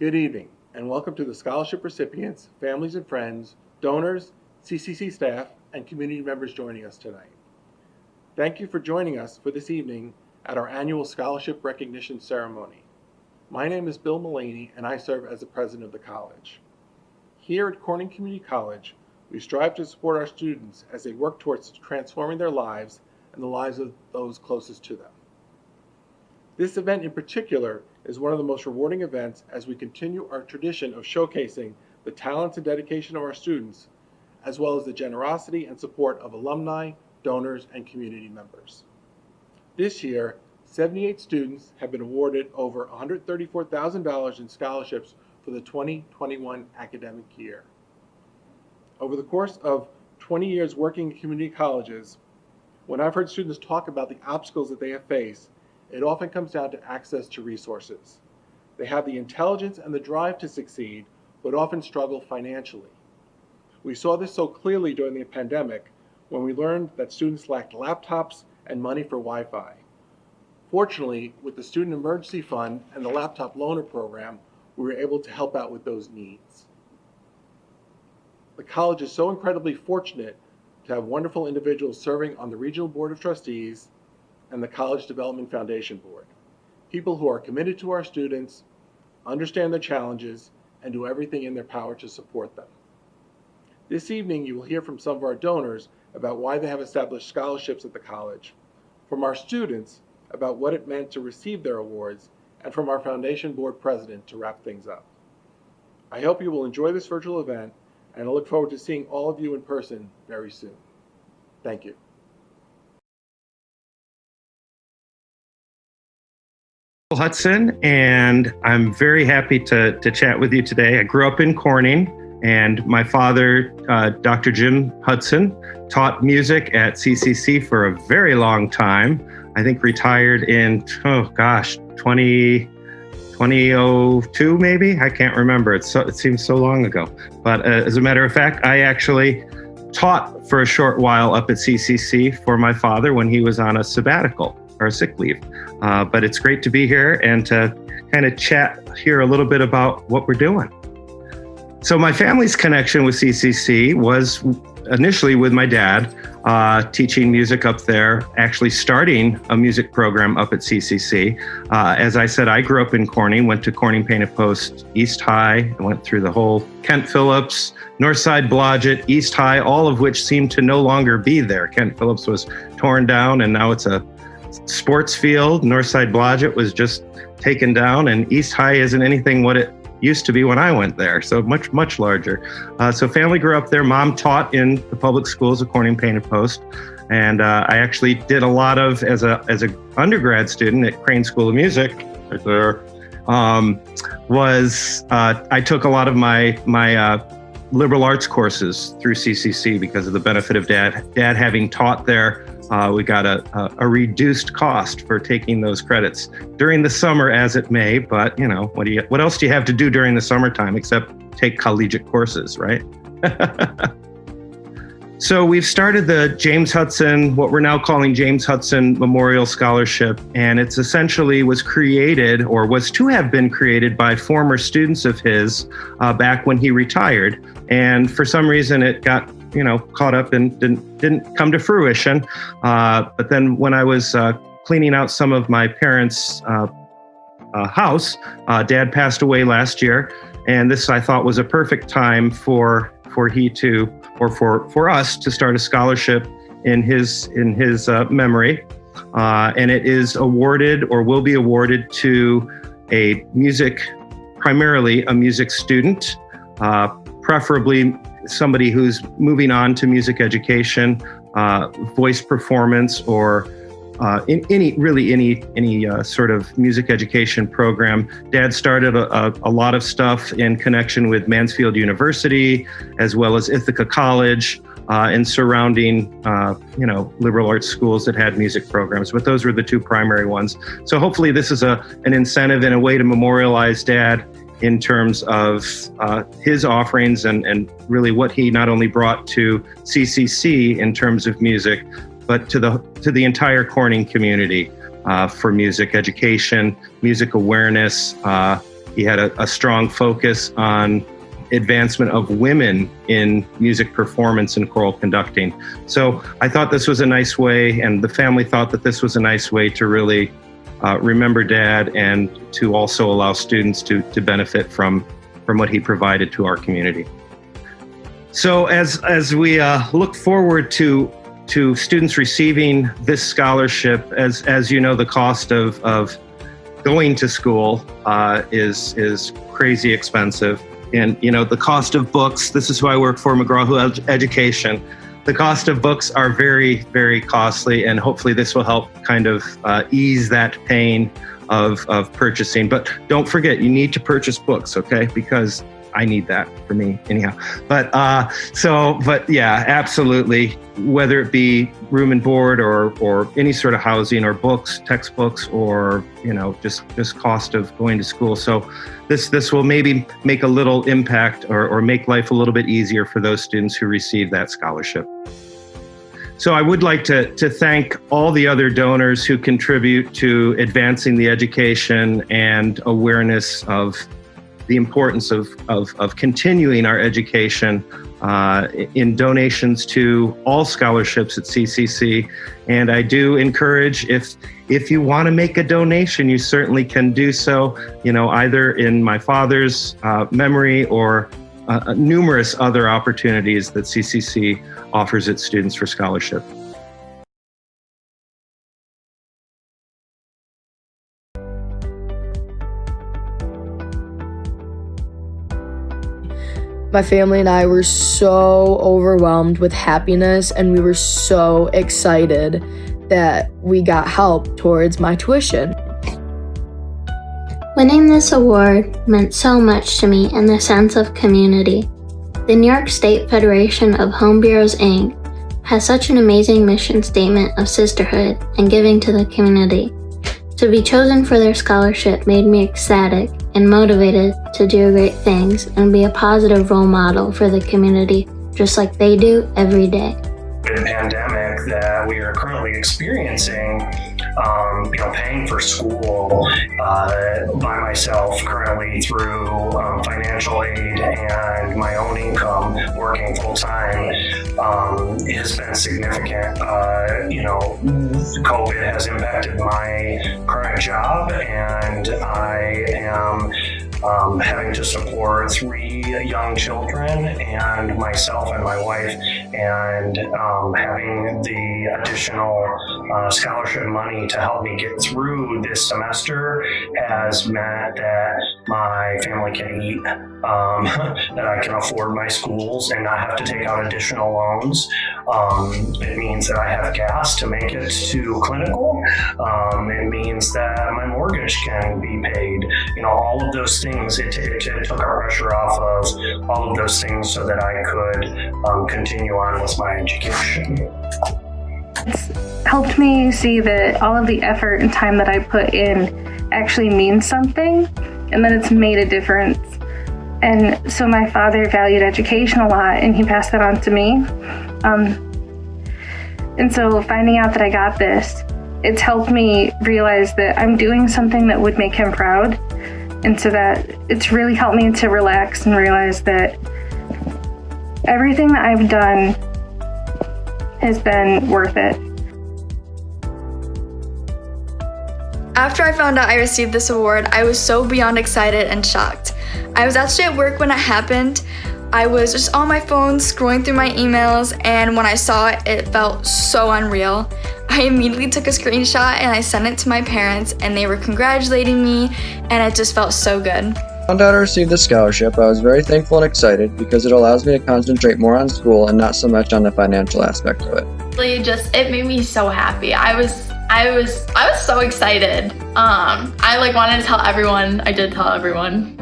Good evening, and welcome to the scholarship recipients, families and friends, donors, CCC staff, and community members joining us tonight. Thank you for joining us for this evening at our annual scholarship recognition ceremony. My name is Bill Mullaney, and I serve as the president of the college. Here at Corning Community College, we strive to support our students as they work towards transforming their lives and the lives of those closest to them. This event in particular is one of the most rewarding events as we continue our tradition of showcasing the talents and dedication of our students, as well as the generosity and support of alumni, donors, and community members. This year, 78 students have been awarded over $134,000 in scholarships for the 2021 academic year. Over the course of 20 years working in community colleges, when I've heard students talk about the obstacles that they have faced, it often comes down to access to resources. They have the intelligence and the drive to succeed, but often struggle financially. We saw this so clearly during the pandemic when we learned that students lacked laptops and money for Wi-Fi. Fortunately, with the Student Emergency Fund and the Laptop Loaner Program, we were able to help out with those needs. The college is so incredibly fortunate to have wonderful individuals serving on the Regional Board of Trustees and the College Development Foundation Board. People who are committed to our students, understand their challenges, and do everything in their power to support them. This evening, you will hear from some of our donors about why they have established scholarships at the college, from our students about what it meant to receive their awards, and from our foundation board president to wrap things up. I hope you will enjoy this virtual event, and I look forward to seeing all of you in person very soon. Thank you. Hudson, and I'm very happy to, to chat with you today. I grew up in Corning, and my father, uh, Dr. Jim Hudson, taught music at CCC for a very long time. I think retired in, oh gosh, 20, 2002 maybe? I can't remember. It's so, it seems so long ago. But uh, as a matter of fact, I actually taught for a short while up at CCC for my father when he was on a sabbatical or sick leave. Uh, but it's great to be here and to kind of chat here a little bit about what we're doing. So my family's connection with CCC was initially with my dad, uh, teaching music up there, actually starting a music program up at CCC. Uh, as I said, I grew up in Corning, went to Corning Painted Post East High, went through the whole Kent Phillips, Northside Blodgett, East High, all of which seemed to no longer be there. Kent Phillips was torn down and now it's a sports field. Northside Blodgett was just taken down, and East High isn't anything what it used to be when I went there. So much, much larger. Uh, so family grew up there. Mom taught in the public schools of Corning Painted Post. And uh, I actually did a lot of, as a as a undergrad student at Crane School of Music, right there, um, was uh, I took a lot of my my uh, liberal arts courses through CCC because of the benefit of dad dad having taught there uh, we got a, a, reduced cost for taking those credits during the summer as it may, but you know, what do you, what else do you have to do during the summertime except take collegiate courses, right? so we've started the James Hudson, what we're now calling James Hudson Memorial Scholarship, and it's essentially was created or was to have been created by former students of his uh, back when he retired. And for some reason it got you know, caught up and didn't didn't come to fruition. Uh, but then when I was uh, cleaning out some of my parents' uh, uh house, uh, Dad passed away last year, and this I thought was a perfect time for for he to or for for us to start a scholarship in his in his memory, and it is awarded or will be awarded to a music, primarily a music student, preferably somebody who's moving on to music education, uh, voice performance, or uh, in any really any any uh, sort of music education program. Dad started a, a, a, lot of stuff in connection with Mansfield University, as well as Ithaca College. Uh, and surrounding, uh, you know, liberal arts schools that had music programs, but those were the two primary ones. So hopefully, this is a an incentive and a way to memorialize Dad in terms of uh, his offerings and, and really what he not only brought to CCC in terms of music, but to the to the entire Corning community uh, for music education, music awareness, uh, he had a, a strong focus on advancement of women in music performance and choral conducting. So I thought this was a nice way, and the family thought that this was a nice way to really uh, remember Dad and to also allow students to, to benefit from, from what he provided to our community. So as, as we uh, look forward to, to students receiving this scholarship, as, as you know, the cost of, of going to school uh, is, is crazy expensive and you know the cost of books this is who i work for mcgraw-hill Ed- education the cost of books are very very costly and hopefully this will help kind of uh, ease that pain of, of purchasing. But don't forget you need to purchase books okay? Because I need that for me anyhow. But uh, so, but yeah, absolutely. Whether it be room and board or or any sort of housing or books, textbooks, or you know just just cost of going to school. So this this will maybe make a little impact or or make life a little bit easier for those students who receive that scholarship. So I would like to, to thank all the other donors who contribute to advancing the education and awareness of the importance of, of, of continuing our education uh, in donations to all scholarships at CCC. And I do encourage if if you want to make a donation, you certainly can do so. You know, either in my father's uh, memory or uh, numerous other opportunities that CCC offers its students for scholarship. My family and I were so overwhelmed with happiness, and we were so excited that we got help towards my tuition. Winning this award meant so much to me in the sense of community. The New York State Federation of Home Bureaus, Inc. has such an amazing mission statement of sisterhood and giving to the community. To be chosen for their scholarship made me ecstatic and motivated to do great things and be a positive role model for the community, just like they do every day. The pandemic that we are currently experiencing, um, you know, paying for school uh, by myself currently through um, financial aid and my own income, working full time, um, has been significant. Uh, you know, COVID has impacted my current job, and I am um, having to support three young children and myself and my wife, and um, having the additional uh, scholarship money to help me get through this semester has meant that my family can eat, um, that I can afford my schools and not have to take out additional loans. Um, it means that I have gas to make it to clinical. Um, it means that my mortgage can be paid. You know, all of those it took our pressure off of all of those things so that I could um, continue on with my education. It's helped me see that all of the effort and time that I put in actually means something and that it's made a difference. And so my father valued education a lot and he passed that on to me. Um, and so finding out that I got this, it's helped me realize that I'm doing something that would make him proud. And so that it's really helped me to relax and realize that everything that I've done has been worth it. After I found out I received this award, I was so beyond excited and shocked. I was actually at work when it happened. I was just on my phone scrolling through my emails, and when I saw it, it felt so unreal. I immediately took a screenshot and I sent it to my parents, and they were congratulating me, and it just felt so good. found out I received the scholarship, I was very thankful and excited because it allows me to concentrate more on school and not so much on the financial aspect of it. Really just it made me so happy. I was I was I was so excited. Um I like wanted to tell everyone. I did tell everyone.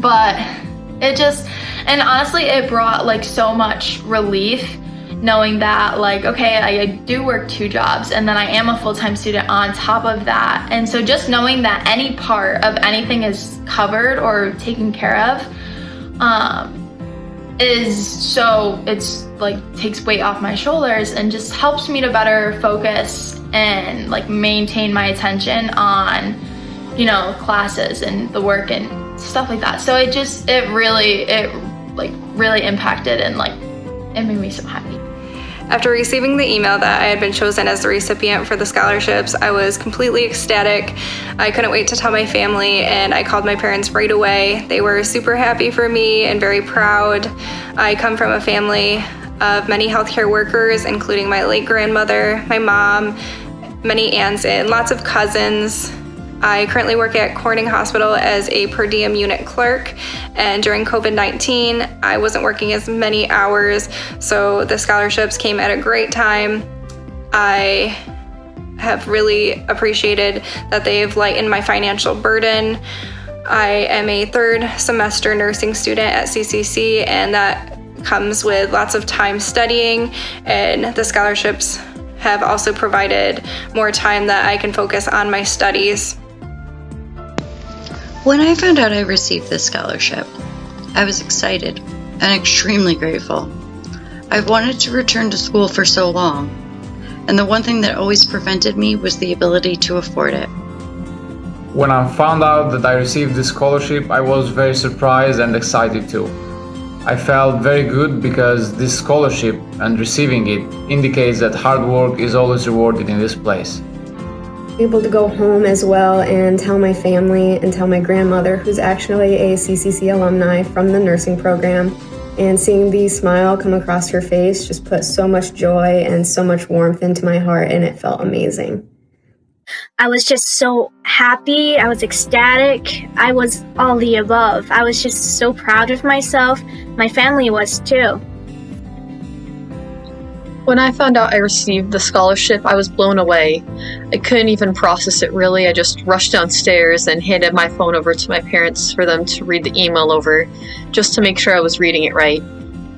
But it just and honestly it brought like so much relief knowing that like okay I, I do work two jobs and then I am a full-time student on top of that and so just knowing that any part of anything is covered or taken care of um, is so it's like takes weight off my shoulders and just helps me to better focus and like maintain my attention on you know, classes and the work and stuff like that. So it just, it really, it like really impacted and like, it made me so happy. After receiving the email that I had been chosen as the recipient for the scholarships, I was completely ecstatic. I couldn't wait to tell my family, and I called my parents right away. They were super happy for me and very proud. I come from a family of many healthcare workers, including my late grandmother, my mom, many aunts, and lots of cousins. I currently work at Corning Hospital as a per diem unit clerk, and during COVID 19, I wasn't working as many hours, so the scholarships came at a great time. I have really appreciated that they've lightened my financial burden. I am a third semester nursing student at CCC, and that comes with lots of time studying, and the scholarships have also provided more time that I can focus on my studies. When I found out I received this scholarship, I was excited and extremely grateful. I've wanted to return to school for so long, and the one thing that always prevented me was the ability to afford it. When I found out that I received this scholarship, I was very surprised and excited too. I felt very good because this scholarship and receiving it indicates that hard work is always rewarded in this place able to go home as well and tell my family and tell my grandmother, who's actually a CCC alumni from the nursing program. And seeing the smile come across her face just put so much joy and so much warmth into my heart, and it felt amazing. I was just so happy. I was ecstatic. I was all the above. I was just so proud of myself. My family was too. When I found out I received the scholarship, I was blown away. I couldn't even process it really. I just rushed downstairs and handed my phone over to my parents for them to read the email over, just to make sure I was reading it right.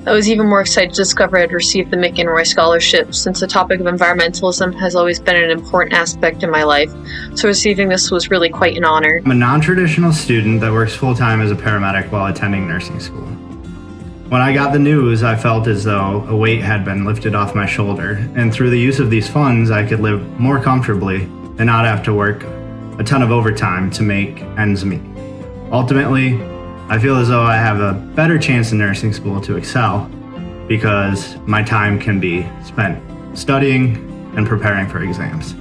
I was even more excited to discover I'd received the McEnroy Scholarship, since the topic of environmentalism has always been an important aspect in my life, so receiving this was really quite an honor. I'm a non traditional student that works full time as a paramedic while attending nursing school. When I got the news, I felt as though a weight had been lifted off my shoulder, and through the use of these funds, I could live more comfortably and not have to work a ton of overtime to make ends meet. Ultimately, I feel as though I have a better chance in nursing school to excel because my time can be spent studying and preparing for exams.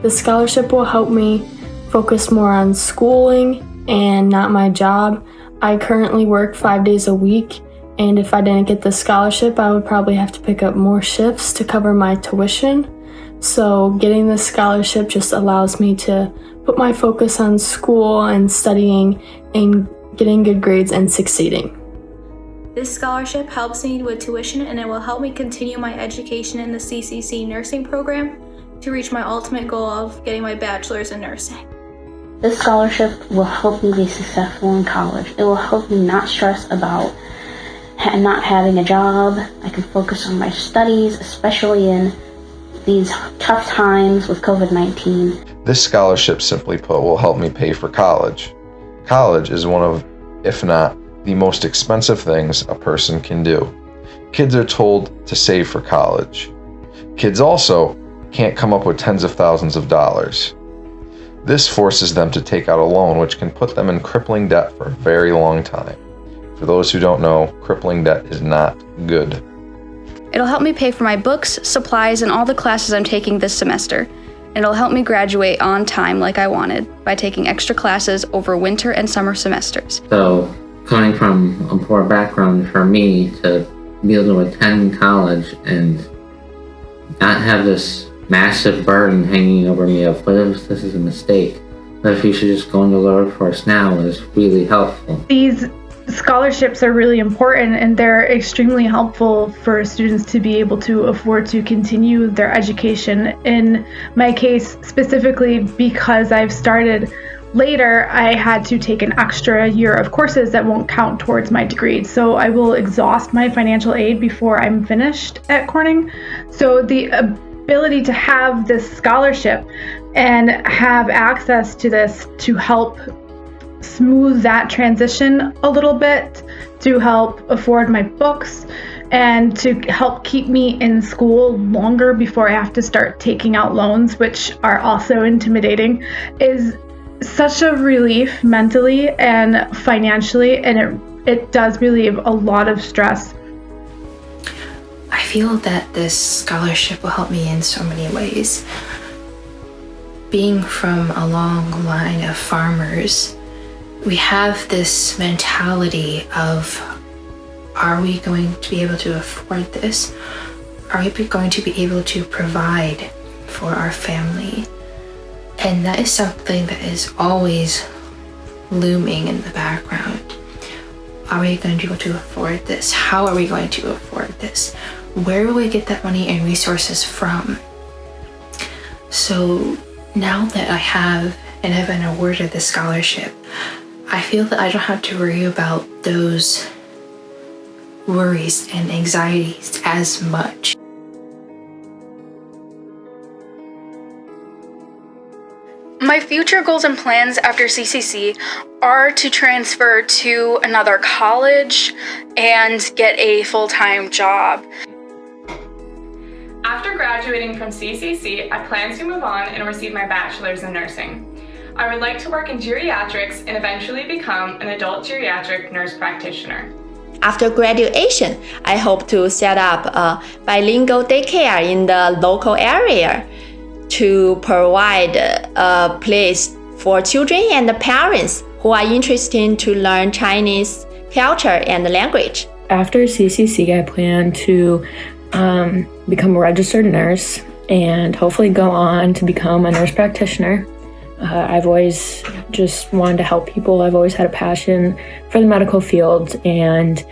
The scholarship will help me focus more on schooling and not my job. I currently work five days a week, and if I didn't get the scholarship, I would probably have to pick up more shifts to cover my tuition. So, getting this scholarship just allows me to put my focus on school and studying and getting good grades and succeeding. This scholarship helps me with tuition and it will help me continue my education in the CCC nursing program to reach my ultimate goal of getting my bachelor's in nursing. This scholarship will help me be successful in college. It will help me not stress about ha not having a job. I can focus on my studies, especially in these tough times with COVID-19. This scholarship, simply put, will help me pay for college. College is one of, if not the most expensive things a person can do. Kids are told to save for college. Kids also can't come up with tens of thousands of dollars. This forces them to take out a loan, which can put them in crippling debt for a very long time. For those who don't know, crippling debt is not good. It'll help me pay for my books, supplies, and all the classes I'm taking this semester. And it'll help me graduate on time like I wanted by taking extra classes over winter and summer semesters. So, coming from a poor background for me to be able to attend college and not have this massive burden hanging over me of what if this is a mistake? What if you should just go into the workforce now is really helpful. These scholarships are really important and they're extremely helpful for students to be able to afford to continue their education. In my case, specifically because I've started later, I had to take an extra year of courses that won't count towards my degree. So I will exhaust my financial aid before I'm finished at Corning. So the uh, ability to have this scholarship and have access to this to help smooth that transition a little bit to help afford my books and to help keep me in school longer before I have to start taking out loans, which are also intimidating, is such a relief mentally and financially, and it it does relieve a lot of stress. I feel that this scholarship will help me in so many ways. Being from a long line of farmers, we have this mentality of are we going to be able to afford this? Are we going to be able to provide for our family? And that is something that is always looming in the background. Are we going to be able to afford this? How are we going to afford this? Where will we get that money and resources from? So now that I have and have been awarded the scholarship, I feel that I don't have to worry about those worries and anxieties as much. My future goals and plans after CCC are to transfer to another college and get a full-time job. After graduating from CCC, I plan to move on and receive my bachelor's in nursing. I would like to work in geriatrics and eventually become an adult geriatric nurse practitioner. After graduation, I hope to set up a bilingual daycare in the local area to provide a place for children and parents who are interested to learn Chinese culture and language. After CCC, I plan to um, become a registered nurse and hopefully go on to become a nurse practitioner. Uh, I've always just wanted to help people. I've always had a passion for the medical field and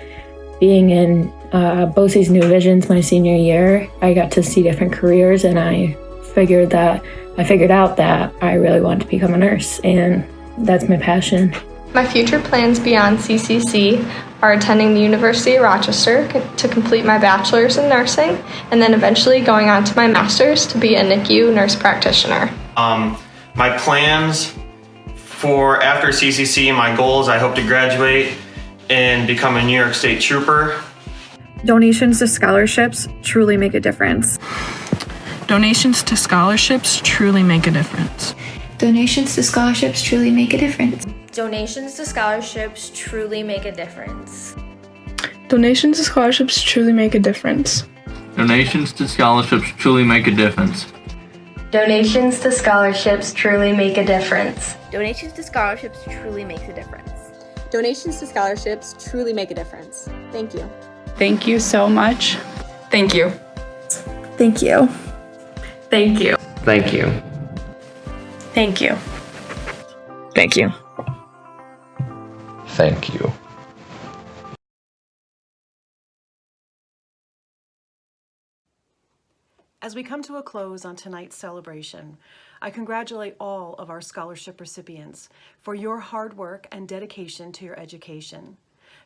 being in uh, BOCES New Visions my senior year, I got to see different careers and I figured that I figured out that I really wanted to become a nurse and that's my passion. My future plans beyond CCC are attending the University of Rochester to complete my bachelor's in nursing and then eventually going on to my master's to be a NICU nurse practitioner. Um, my plans for after CCC, my goals, I hope to graduate and become a New York State Trooper. Donations to scholarships truly make a difference. Donations to scholarships truly make a difference. Donations to scholarships truly make a difference. Donations to scholarships truly make a difference. Donations to scholarships truly make a difference. Donations to scholarships truly make a difference. Donations to scholarships truly make a difference. Donations to scholarships truly makes a difference. Donations to scholarships truly make a difference. Thank you. Thank you so much. Thank you. Thank you. Thank you. Thank you. Thank you. Thank you. Thank you. As we come to a close on tonight's celebration, I congratulate all of our scholarship recipients for your hard work and dedication to your education.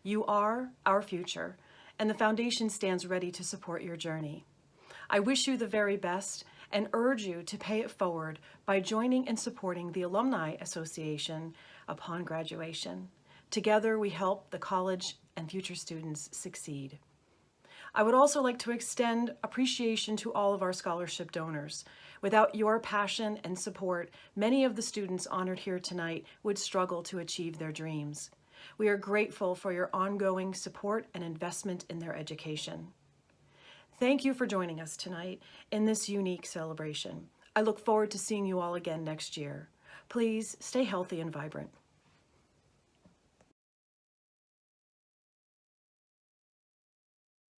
You are our future, and the Foundation stands ready to support your journey. I wish you the very best and urge you to pay it forward by joining and supporting the Alumni Association upon graduation. Together, we help the college and future students succeed. I would also like to extend appreciation to all of our scholarship donors. Without your passion and support, many of the students honored here tonight would struggle to achieve their dreams. We are grateful for your ongoing support and investment in their education. Thank you for joining us tonight in this unique celebration. I look forward to seeing you all again next year. Please stay healthy and vibrant.